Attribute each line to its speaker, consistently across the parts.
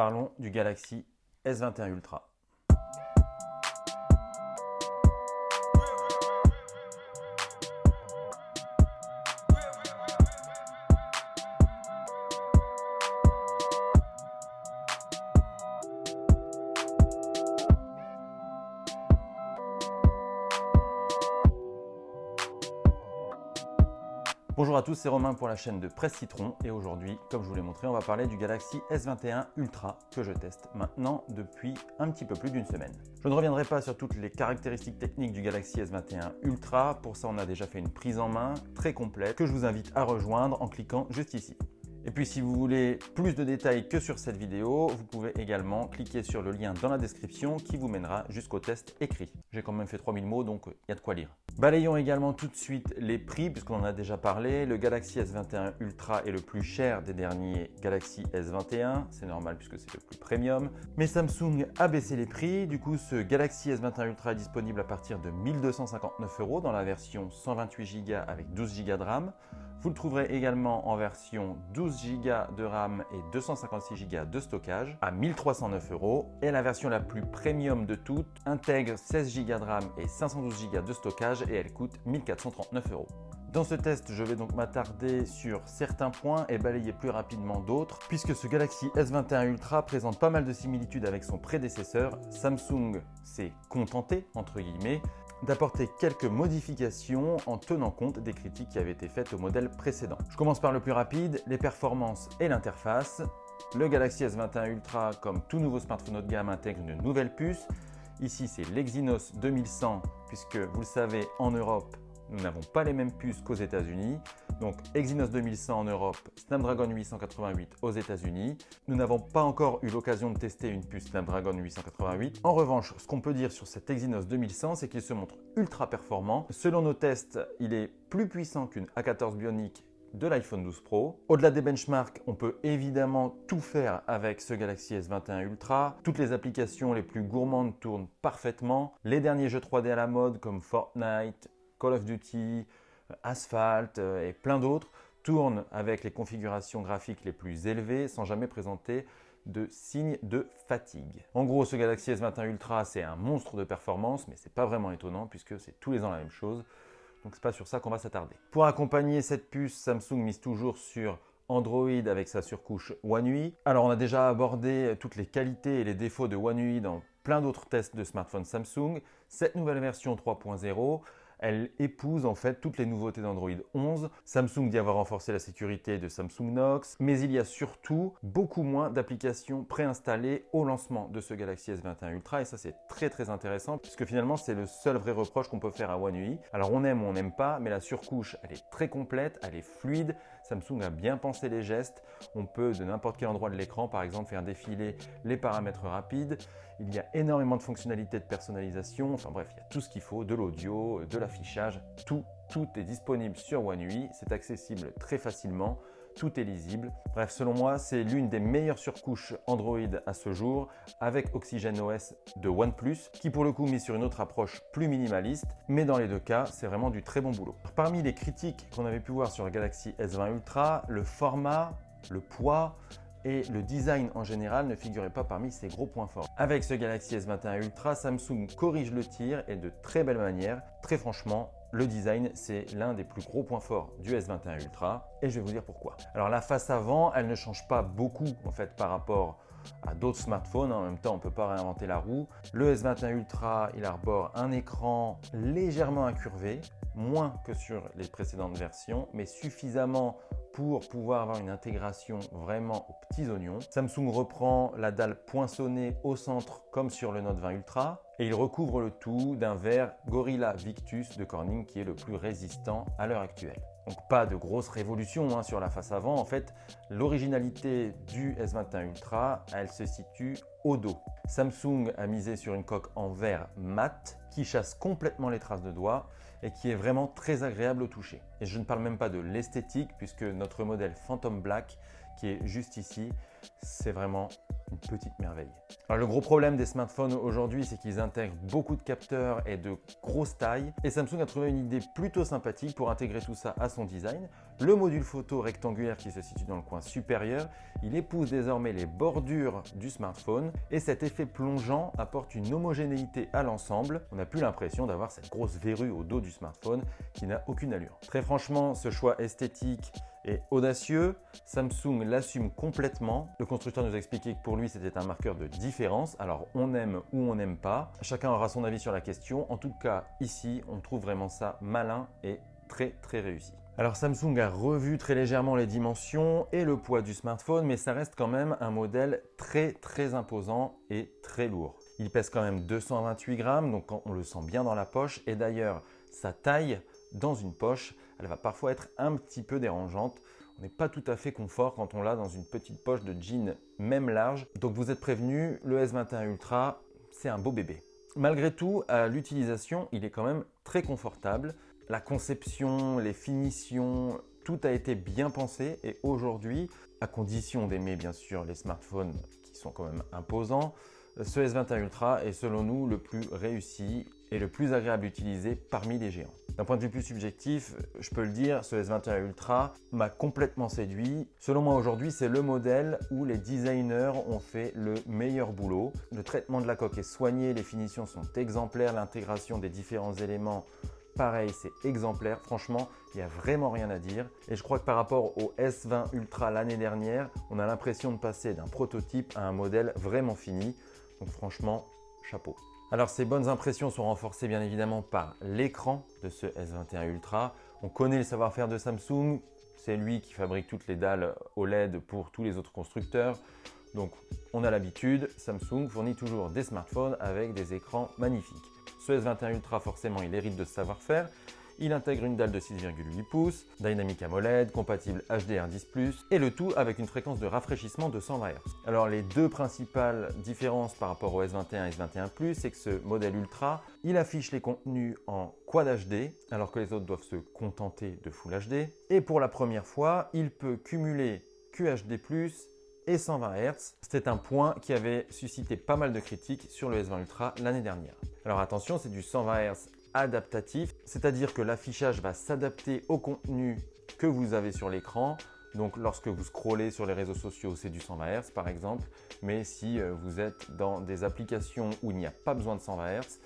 Speaker 1: Parlons du Galaxy S21 Ultra. C'est Romain pour la chaîne de Presse Citron et aujourd'hui, comme je vous l'ai montré, on va parler du Galaxy S21 Ultra que je teste maintenant depuis un petit peu plus d'une semaine. Je ne reviendrai pas sur toutes les caractéristiques techniques du Galaxy S21 Ultra, pour ça on a déjà fait une prise en main très complète que je vous invite à rejoindre en cliquant juste ici. Et puis si vous voulez plus de détails que sur cette vidéo, vous pouvez également cliquer sur le lien dans la description qui vous mènera jusqu'au test écrit. J'ai quand même fait 3000 mots donc il y a de quoi lire. Balayons également tout de suite les prix puisqu'on en a déjà parlé. Le Galaxy S21 Ultra est le plus cher des derniers Galaxy S21. C'est normal puisque c'est le plus premium. Mais Samsung a baissé les prix. Du coup, ce Galaxy S21 Ultra est disponible à partir de 1259 euros dans la version 128 Go avec 12 Go de RAM. Vous le trouverez également en version 12 Go de RAM et 256 Go de stockage à 1309 euros. Et la version la plus premium de toutes intègre 16 Go de RAM et 512 Go de stockage et elle coûte 1439 euros. Dans ce test, je vais donc m'attarder sur certains points et balayer plus rapidement d'autres, puisque ce Galaxy S21 Ultra présente pas mal de similitudes avec son prédécesseur. Samsung s'est contenté, entre guillemets, d'apporter quelques modifications en tenant compte des critiques qui avaient été faites au modèle précédent. Je commence par le plus rapide, les performances et l'interface. Le Galaxy S21 Ultra, comme tout nouveau smartphone haut de gamme, intègre une nouvelle puce. Ici, c'est l'Exynos 2100, puisque vous le savez, en Europe, nous n'avons pas les mêmes puces qu'aux États-Unis. Donc Exynos 2100 en Europe, Snapdragon 888 aux États-Unis. Nous n'avons pas encore eu l'occasion de tester une puce Snapdragon 888. En revanche, ce qu'on peut dire sur cet Exynos 2100, c'est qu'il se montre ultra performant. Selon nos tests, il est plus puissant qu'une A14 Bionic de l'iPhone 12 Pro. Au-delà des benchmarks, on peut évidemment tout faire avec ce Galaxy S21 Ultra. Toutes les applications les plus gourmandes tournent parfaitement. Les derniers jeux 3D à la mode comme Fortnite, Call of Duty, Asphalt euh, et plein d'autres tournent avec les configurations graphiques les plus élevées sans jamais présenter de signes de fatigue. En gros, ce Galaxy S21 Ultra, c'est un monstre de performance, mais c'est pas vraiment étonnant puisque c'est tous les ans la même chose. Donc c'est pas sur ça qu'on va s'attarder. Pour accompagner cette puce, Samsung mise toujours sur Android avec sa surcouche One UI. Alors on a déjà abordé toutes les qualités et les défauts de One UI dans plein d'autres tests de smartphones Samsung. Cette nouvelle version 3.0 elle épouse en fait toutes les nouveautés d'Android 11. Samsung dit avoir renforcé la sécurité de Samsung Knox, mais il y a surtout beaucoup moins d'applications préinstallées au lancement de ce Galaxy S21 Ultra et ça c'est très très intéressant puisque finalement c'est le seul vrai reproche qu'on peut faire à One UI. Alors on aime ou on n'aime pas, mais la surcouche elle est très complète, elle est fluide, Samsung a bien pensé les gestes, on peut de n'importe quel endroit de l'écran par exemple faire défiler les paramètres rapides, il y a énormément de fonctionnalités de personnalisation, enfin bref, il y a tout ce qu'il faut, de l'audio, de l'affichage, tout, tout est disponible sur One UI, c'est accessible très facilement, tout est lisible. Bref, selon moi, c'est l'une des meilleures surcouches Android à ce jour avec OxygenOS de OnePlus qui pour le coup met sur une autre approche plus minimaliste, mais dans les deux cas, c'est vraiment du très bon boulot. Parmi les critiques qu'on avait pu voir sur le Galaxy S20 Ultra, le format, le poids, et le design en général ne figurait pas parmi ses gros points forts. Avec ce Galaxy S21 Ultra, Samsung corrige le tir et de très belle manière. Très franchement, le design, c'est l'un des plus gros points forts du S21 Ultra et je vais vous dire pourquoi. Alors la face avant, elle ne change pas beaucoup en fait par rapport à d'autres smartphones. En même temps, on ne peut pas réinventer la roue. Le S21 Ultra, il arbore un écran légèrement incurvé, moins que sur les précédentes versions, mais suffisamment pour pouvoir avoir une intégration vraiment aux petits oignons. Samsung reprend la dalle poinçonnée au centre comme sur le Note 20 Ultra et il recouvre le tout d'un verre Gorilla Victus de Corning qui est le plus résistant à l'heure actuelle. Donc pas de grosse révolution hein, sur la face avant. En fait, l'originalité du S21 Ultra, elle se situe au dos. Samsung a misé sur une coque en verre mat qui chasse complètement les traces de doigts et qui est vraiment très agréable au toucher. Et je ne parle même pas de l'esthétique puisque notre modèle Phantom Black qui est juste ici, c'est vraiment une petite merveille. Alors le gros problème des smartphones aujourd'hui, c'est qu'ils intègrent beaucoup de capteurs et de grosses tailles. Et Samsung a trouvé une idée plutôt sympathique pour intégrer tout ça à son design. Le module photo rectangulaire qui se situe dans le coin supérieur, il épouse désormais les bordures du smartphone et cet effet plongeant apporte une homogénéité à l'ensemble. On n'a plus l'impression d'avoir cette grosse verrue au dos du smartphone qui n'a aucune allure. Très franchement, ce choix esthétique est audacieux. Samsung l'assume complètement. Le constructeur nous a expliqué que pour lui, c'était un marqueur de différence. Alors, on aime ou on n'aime pas. Chacun aura son avis sur la question. En tout cas, ici, on trouve vraiment ça malin et très, très réussi. Alors Samsung a revu très légèrement les dimensions et le poids du smartphone, mais ça reste quand même un modèle très très imposant et très lourd. Il pèse quand même 228 grammes, donc on le sent bien dans la poche. Et d'ailleurs, sa taille dans une poche, elle va parfois être un petit peu dérangeante. On n'est pas tout à fait confort quand on l'a dans une petite poche de jean, même large. Donc vous êtes prévenu, le S21 Ultra, c'est un beau bébé. Malgré tout, à l'utilisation, il est quand même très confortable. La conception, les finitions, tout a été bien pensé et aujourd'hui, à condition d'aimer bien sûr les smartphones qui sont quand même imposants, ce S21 Ultra est selon nous le plus réussi et le plus agréable à utiliser parmi les géants. D'un point de vue plus subjectif, je peux le dire, ce S21 Ultra m'a complètement séduit. Selon moi aujourd'hui, c'est le modèle où les designers ont fait le meilleur boulot. Le traitement de la coque est soigné, les finitions sont exemplaires, l'intégration des différents éléments pareil, c'est exemplaire. Franchement, il n'y a vraiment rien à dire. Et je crois que par rapport au S20 Ultra l'année dernière, on a l'impression de passer d'un prototype à un modèle vraiment fini. Donc franchement, chapeau. Alors ces bonnes impressions sont renforcées bien évidemment par l'écran de ce S21 Ultra. On connaît le savoir-faire de Samsung, c'est lui qui fabrique toutes les dalles OLED pour tous les autres constructeurs. Donc on a l'habitude, Samsung fournit toujours des smartphones avec des écrans magnifiques. Ce S21 Ultra forcément il hérite de ce savoir-faire il intègre une dalle de 6,8 pouces, Dynamic AMOLED, compatible HDR10+, et le tout avec une fréquence de rafraîchissement de 120 Hz. Alors les deux principales différences par rapport au S21 et S21+, c'est que ce modèle Ultra, il affiche les contenus en Quad HD, alors que les autres doivent se contenter de Full HD. Et pour la première fois, il peut cumuler QHD+, et 120 Hz. C'était un point qui avait suscité pas mal de critiques sur le S20 Ultra l'année dernière. Alors attention, c'est du 120 Hz adaptatif, c'est-à-dire que l'affichage va s'adapter au contenu que vous avez sur l'écran. Donc lorsque vous scrollez sur les réseaux sociaux, c'est du 120 Hz par exemple, mais si euh, vous êtes dans des applications où il n'y a pas besoin de 120 Hz,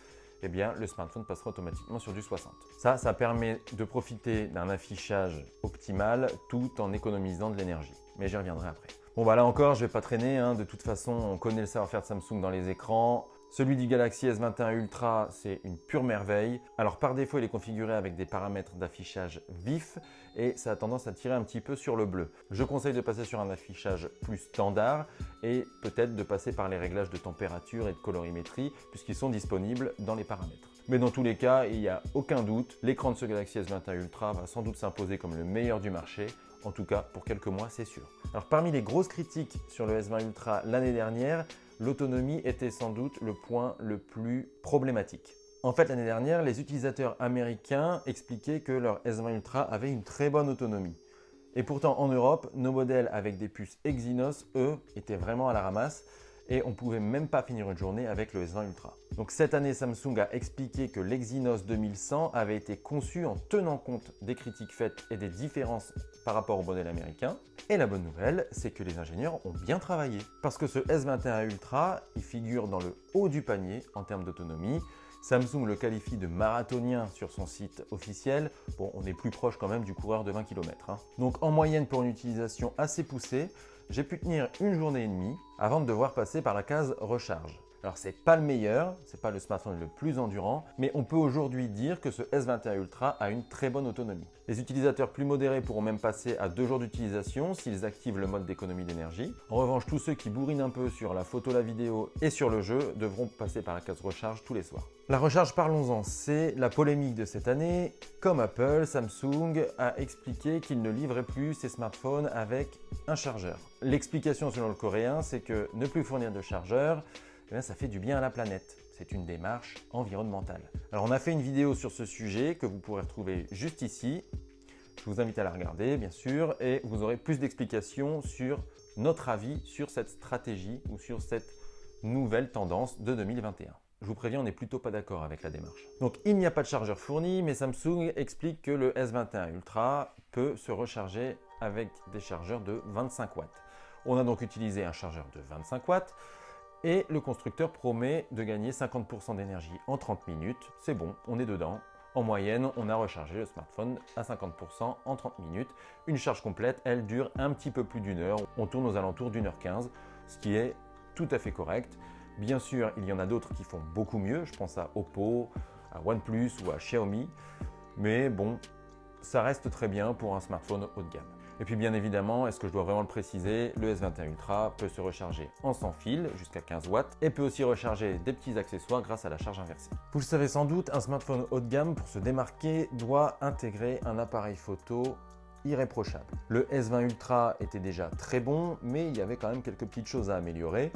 Speaker 1: eh bien le smartphone passera automatiquement sur du 60. Ça, ça permet de profiter d'un affichage optimal tout en économisant de l'énergie. Mais j'y reviendrai après. Bon bah là encore, je vais pas traîner, hein. de toute façon on connaît le savoir-faire de Samsung dans les écrans, celui du Galaxy S21 Ultra, c'est une pure merveille. Alors par défaut, il est configuré avec des paramètres d'affichage vif et ça a tendance à tirer un petit peu sur le bleu. Je conseille de passer sur un affichage plus standard et peut-être de passer par les réglages de température et de colorimétrie puisqu'ils sont disponibles dans les paramètres. Mais dans tous les cas, il n'y a aucun doute, l'écran de ce Galaxy S21 Ultra va sans doute s'imposer comme le meilleur du marché. En tout cas, pour quelques mois, c'est sûr. Alors parmi les grosses critiques sur le S20 Ultra l'année dernière, l'autonomie était sans doute le point le plus problématique. En fait, l'année dernière, les utilisateurs américains expliquaient que leur S20 Ultra avait une très bonne autonomie. Et pourtant, en Europe, nos modèles avec des puces Exynos, eux, étaient vraiment à la ramasse et on pouvait même pas finir une journée avec le S20 Ultra. Donc cette année, Samsung a expliqué que l'Exynos 2100 avait été conçu en tenant compte des critiques faites et des différences par rapport au modèle américain. Et la bonne nouvelle, c'est que les ingénieurs ont bien travaillé. Parce que ce S21 Ultra, il figure dans le haut du panier en termes d'autonomie. Samsung le qualifie de marathonien sur son site officiel. Bon, on est plus proche quand même du coureur de 20 km. Hein. Donc en moyenne, pour une utilisation assez poussée, j'ai pu tenir une journée et demie avant de devoir passer par la case recharge. Alors c'est pas le meilleur, c'est pas le smartphone le plus endurant, mais on peut aujourd'hui dire que ce S21 Ultra a une très bonne autonomie. Les utilisateurs plus modérés pourront même passer à deux jours d'utilisation s'ils activent le mode d'économie d'énergie. En revanche, tous ceux qui bourrinent un peu sur la photo, la vidéo et sur le jeu devront passer par la case recharge tous les soirs. La recharge, parlons-en, c'est la polémique de cette année. Comme Apple, Samsung a expliqué qu'il ne livrait plus ses smartphones avec un chargeur. L'explication selon le coréen, c'est que ne plus fournir de chargeur, eh ça fait du bien à la planète. C'est une démarche environnementale. Alors on a fait une vidéo sur ce sujet que vous pourrez retrouver juste ici. Je vous invite à la regarder, bien sûr, et vous aurez plus d'explications sur notre avis sur cette stratégie ou sur cette nouvelle tendance de 2021. Je vous préviens, on n'est plutôt pas d'accord avec la démarche. Donc, il n'y a pas de chargeur fourni, mais Samsung explique que le S21 Ultra peut se recharger avec des chargeurs de 25 watts. On a donc utilisé un chargeur de 25 watts et le constructeur promet de gagner 50% d'énergie en 30 minutes. C'est bon, on est dedans. En moyenne, on a rechargé le smartphone à 50% en 30 minutes. Une charge complète, elle dure un petit peu plus d'une heure. On tourne aux alentours d'une heure 15, ce qui est tout à fait correct. Bien sûr, il y en a d'autres qui font beaucoup mieux. Je pense à Oppo, à OnePlus ou à Xiaomi. Mais bon, ça reste très bien pour un smartphone haut de gamme. Et puis bien évidemment, est-ce que je dois vraiment le préciser, le S21 Ultra peut se recharger en sans fil jusqu'à 15 watts et peut aussi recharger des petits accessoires grâce à la charge inversée. Vous le savez sans doute, un smartphone haut de gamme pour se démarquer doit intégrer un appareil photo irréprochable. Le S20 Ultra était déjà très bon, mais il y avait quand même quelques petites choses à améliorer.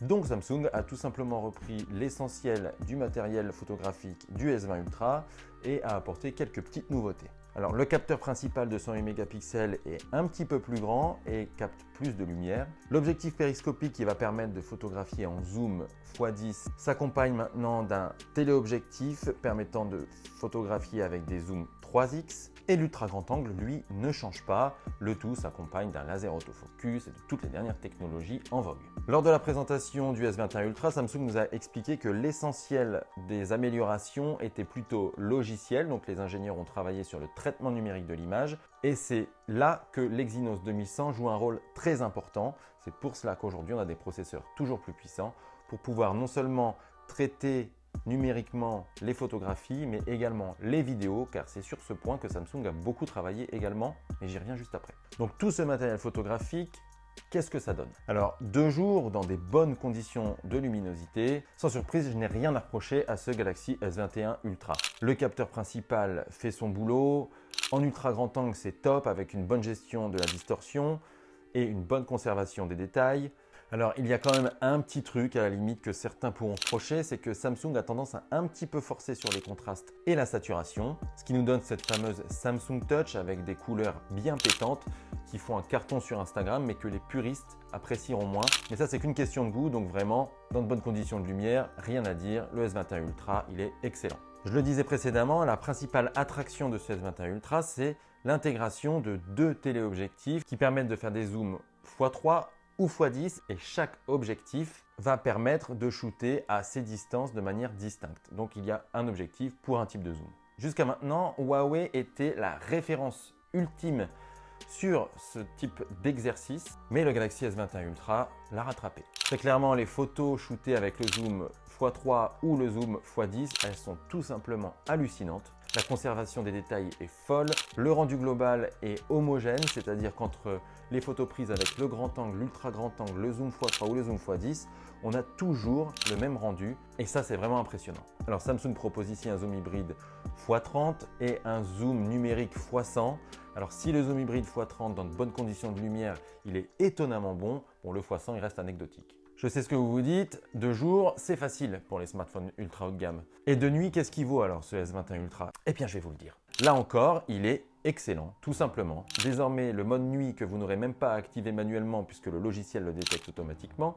Speaker 1: Donc Samsung a tout simplement repris l'essentiel du matériel photographique du S20 Ultra et a apporté quelques petites nouveautés. Alors le capteur principal de 108 mégapixels est un petit peu plus grand et capte plus de lumière. L'objectif périscopique qui va permettre de photographier en zoom x10 s'accompagne maintenant d'un téléobjectif permettant de photographier avec des zooms 3x et l'ultra grand angle, lui, ne change pas. Le tout s'accompagne d'un laser autofocus et de toutes les dernières technologies en vogue. Lors de la présentation du S21 Ultra, Samsung nous a expliqué que l'essentiel des améliorations était plutôt logiciel, donc les ingénieurs ont travaillé sur le traitement numérique de l'image, et c'est là que l'Exynos 2100 joue un rôle très important. C'est pour cela qu'aujourd'hui on a des processeurs toujours plus puissants pour pouvoir non seulement traiter numériquement les photographies, mais également les vidéos, car c'est sur ce point que Samsung a beaucoup travaillé également, mais j'y reviens juste après. Donc tout ce matériel photographique, qu'est-ce que ça donne? Alors, deux jours dans des bonnes conditions de luminosité. Sans surprise, je n'ai rien à reprocher à ce Galaxy S21 Ultra. Le capteur principal fait son boulot. En ultra grand angle, c'est top avec une bonne gestion de la distorsion et une bonne conservation des détails. Alors, il y a quand même un petit truc à la limite que certains pourront reprocher, c'est que Samsung a tendance à un petit peu forcer sur les contrastes et la saturation, ce qui nous donne cette fameuse Samsung Touch avec des couleurs bien pétantes qui font un carton sur Instagram, mais que les puristes apprécieront moins. Mais ça, c'est qu'une question de goût, donc vraiment, dans de bonnes conditions de lumière, rien à dire, le S21 Ultra, il est excellent. Je le disais précédemment, la principale attraction de ce S21 Ultra, c'est l'intégration de deux téléobjectifs qui permettent de faire des zooms x3 ou x10 et chaque objectif va permettre de shooter à ces distances de manière distincte. Donc il y a un objectif pour un type de zoom. Jusqu'à maintenant, Huawei était la référence ultime sur ce type d'exercice, mais le Galaxy S21 Ultra l'a rattrapé. Très clairement, les photos shootées avec le zoom x3 ou le zoom x10, elles sont tout simplement hallucinantes. La conservation des détails est folle, le rendu global est homogène, c'est-à-dire qu'entre les photos prises avec le grand angle, l'ultra grand angle, le zoom x3 ou le zoom x10, on a toujours le même rendu et ça c'est vraiment impressionnant. Alors Samsung propose ici un zoom hybride x30 et un zoom numérique x100. Alors si le zoom hybride x30 dans de bonnes conditions de lumière, il est étonnamment bon, bon le x100 il reste anecdotique. Je sais ce que vous vous dites, de jour, c'est facile pour les smartphones ultra haut de gamme. Et de nuit, qu'est-ce qu'il vaut alors ce S21 Ultra? Eh bien, je vais vous le dire. Là encore, il est excellent, tout simplement. Désormais, le mode nuit que vous n'aurez même pas à activer manuellement puisque le logiciel le détecte automatiquement,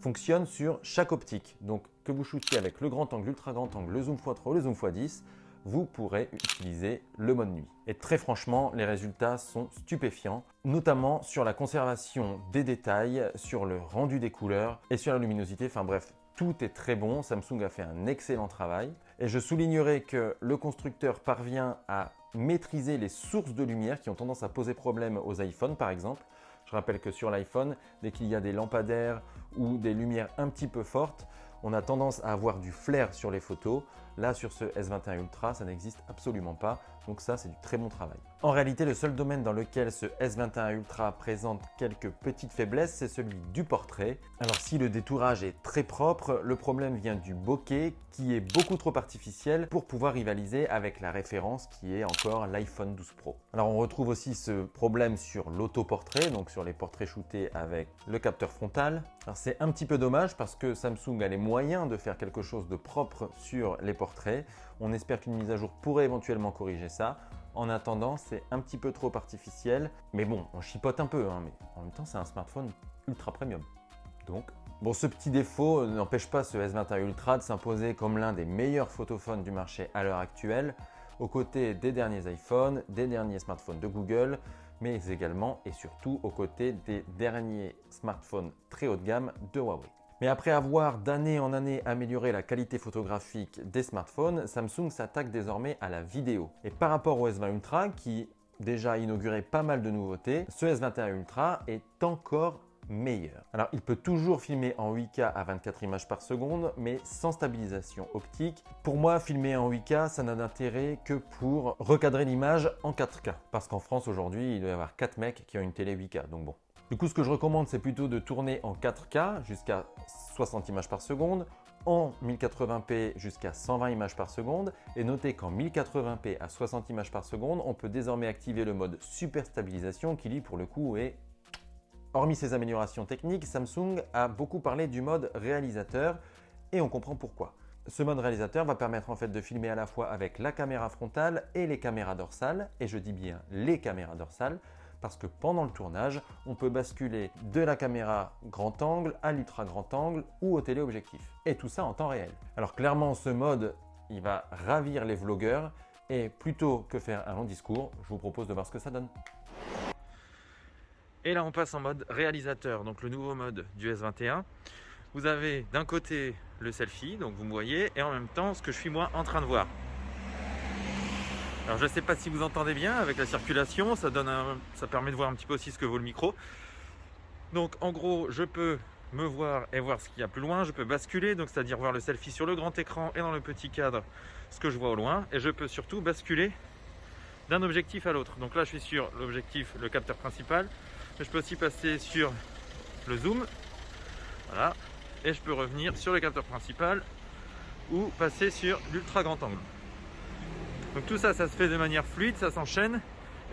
Speaker 1: fonctionne sur chaque optique. Donc, que vous shootiez avec le grand angle, l'ultra grand angle, le zoom x3 ou le zoom x10, vous pourrez utiliser le mode nuit. Et très franchement, les résultats sont stupéfiants, notamment sur la conservation des détails, sur le rendu des couleurs et sur la luminosité. Enfin bref, tout est très bon. Samsung a fait un excellent travail. Et je soulignerai que le constructeur parvient à maîtriser les sources de lumière qui ont tendance à poser problème aux iPhones par exemple. Je rappelle que sur l'iPhone, dès qu'il y a des lampadaires ou des lumières un petit peu fortes, on a tendance à avoir du flair sur les photos. Là, sur ce S21 Ultra, ça n'existe absolument pas. Donc ça, c'est du très bon travail. En réalité, le seul domaine dans lequel ce S21 Ultra présente quelques petites faiblesses, c'est celui du portrait. Alors si le détourage est très propre, le problème vient du bokeh qui est beaucoup trop artificiel pour pouvoir rivaliser avec la référence qui est encore l'iPhone 12 Pro. Alors on retrouve aussi ce problème sur l'autoportrait, donc sur les portraits shootés avec le capteur frontal. Alors c'est un petit peu dommage parce que Samsung a les moyens de faire quelque chose de propre sur les portraits. On espère qu'une mise à jour pourrait éventuellement corriger ça. En attendant, c'est un petit peu trop artificiel. Mais bon, on chipote un peu, hein, mais en même temps, c'est un smartphone ultra premium. Donc, bon, ce petit défaut n'empêche pas ce S21 Ultra de s'imposer comme l'un des meilleurs photophones du marché à l'heure actuelle, aux côtés des derniers iPhones, des derniers smartphones de Google, mais également et surtout aux côtés des derniers smartphones très haut de gamme de Huawei. Mais après avoir d'année en année amélioré la qualité photographique des smartphones, Samsung s'attaque désormais à la vidéo. Et par rapport au S20 Ultra, qui déjà inauguré pas mal de nouveautés, ce S21 Ultra est encore meilleur. Alors il peut toujours filmer en 8K à 24 images par seconde, mais sans stabilisation optique. Pour moi, filmer en 8K, ça n'a d'intérêt que pour recadrer l'image en 4K. Parce qu'en France aujourd'hui, il doit y avoir 4 mecs qui ont une télé 8K, donc bon. Du coup, ce que je recommande, c'est plutôt de tourner en 4K jusqu'à 60 images par seconde, en 1080p jusqu'à 120 images par seconde. Et notez qu'en 1080p à 60 images par seconde, on peut désormais activer le mode super stabilisation qui lui, pour le coup, est... Hormis ces améliorations techniques, Samsung a beaucoup parlé du mode réalisateur et on comprend pourquoi. Ce mode réalisateur va permettre en fait de filmer à la fois avec la caméra frontale et les caméras dorsales, et je dis bien les caméras dorsales, parce que pendant le tournage, on peut basculer de la caméra grand angle à l'ultra grand angle ou au téléobjectif. Et tout ça en temps réel. Alors clairement, ce mode, il va ravir les vlogueurs et plutôt que faire un long discours, je vous propose de voir ce que ça donne. Et là, on passe en mode réalisateur, donc le nouveau mode du S21. Vous avez d'un côté le selfie, donc vous me voyez, et en même temps ce que je suis moi en train de voir. Alors je ne sais pas si vous entendez bien avec la circulation, ça, donne ça permet de voir un petit peu aussi ce que vaut le micro. Donc en gros, je peux me voir et voir ce qu'il y a plus loin, je peux basculer, donc c'est-à-dire voir le selfie sur le grand écran et dans le petit cadre, ce que je vois au loin, et je peux surtout basculer d'un objectif à l'autre. Donc là, je suis sur l'objectif, le capteur principal, mais je peux aussi passer sur le zoom, voilà, et je peux revenir sur le capteur principal ou passer sur l'ultra grand angle. Donc tout ça, ça se fait de manière fluide, ça s'enchaîne.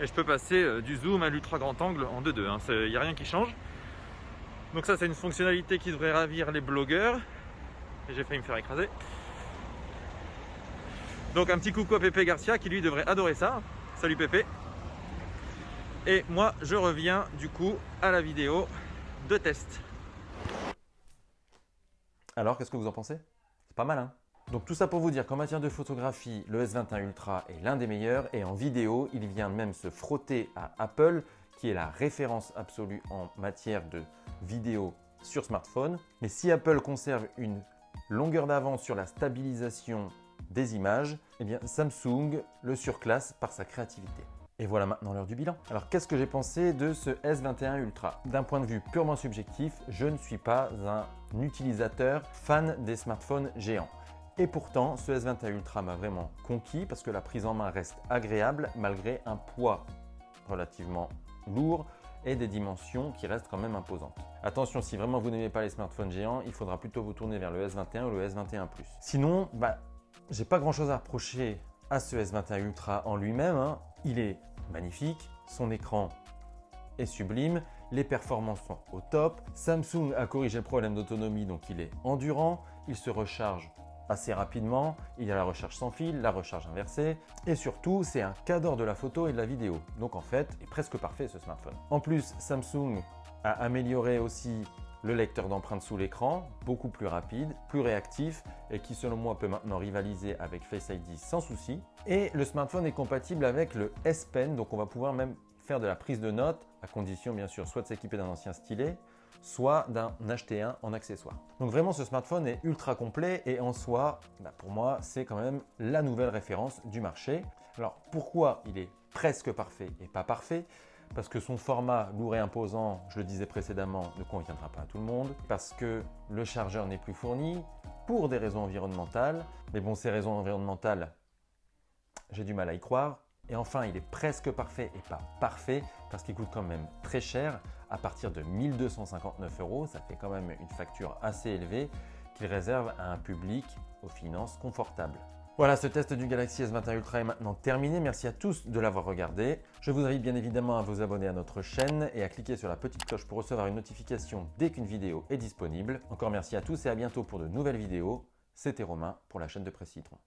Speaker 1: Et je peux passer euh, du zoom à l'ultra grand angle en 2-2. Il n'y a rien qui change. Donc ça, c'est une fonctionnalité qui devrait ravir les blogueurs. J'ai failli me faire écraser. Donc un petit coucou à Pépé Garcia qui lui devrait adorer ça. Salut Pépé. Et moi, je reviens du coup à la vidéo de test. Alors, qu'est-ce que vous en pensez? C'est pas mal, hein? Donc tout ça pour vous dire qu'en matière de photographie, le S21 Ultra est l'un des meilleurs et en vidéo, il vient même se frotter à Apple qui est la référence absolue en matière de vidéo sur smartphone. Mais si Apple conserve une longueur d'avance sur la stabilisation des images, eh bien Samsung le surclasse par sa créativité. Et voilà maintenant l'heure du bilan. Alors qu'est-ce que j'ai pensé de ce S21 Ultra? D'un point de vue purement subjectif, je ne suis pas un utilisateur fan des smartphones géants. Et pourtant, ce S21 Ultra m'a vraiment conquis parce que la prise en main reste agréable malgré un poids relativement lourd et des dimensions qui restent quand même imposantes. Attention, si vraiment vous n'aimez pas les smartphones géants, il faudra plutôt vous tourner vers le S21 ou le S21 Plus. Sinon, bah, j'ai pas grand chose à reprocher à ce S21 Ultra en lui-même. Hein. Il est magnifique, son écran est sublime, les performances sont au top. Samsung a corrigé le problème d'autonomie, donc il est endurant, il se recharge assez rapidement. Il y a la recherche sans fil, la recharge inversée et surtout c'est un cadre de la photo et de la vidéo. Donc en fait, est presque parfait ce smartphone. En plus, Samsung a amélioré aussi le lecteur d'empreintes sous l'écran, beaucoup plus rapide, plus réactif et qui selon moi peut maintenant rivaliser avec Face ID sans souci. Et le smartphone est compatible avec le S Pen, donc on va pouvoir même faire de la prise de notes, à condition bien sûr soit de s'équiper d'un ancien stylet, soit d'un acheter un en accessoire. Donc vraiment ce smartphone est ultra complet et en soi, bah, pour moi c'est quand même la nouvelle référence du marché. Alors pourquoi il est presque parfait et pas parfait? Parce que son format lourd et imposant, je le disais précédemment, ne conviendra pas à tout le monde, parce que le chargeur n'est plus fourni, pour des raisons environnementales. Mais bon, ces raisons environnementales, j'ai du mal à y croire. Et enfin, il est presque parfait et pas parfait, parce qu'il coûte quand même très cher, à partir de 1259 euros. Ça fait quand même une facture assez élevée qu'il réserve à un public aux finances confortables. Voilà, ce test du Galaxy S21 Ultra est maintenant terminé. Merci à tous de l'avoir regardé. Je vous invite bien évidemment à vous abonner à notre chaîne et à cliquer sur la petite cloche pour recevoir une notification dès qu'une vidéo est disponible. Encore merci à tous et à bientôt pour de nouvelles vidéos. C'était Romain pour la chaîne de Presse Citron.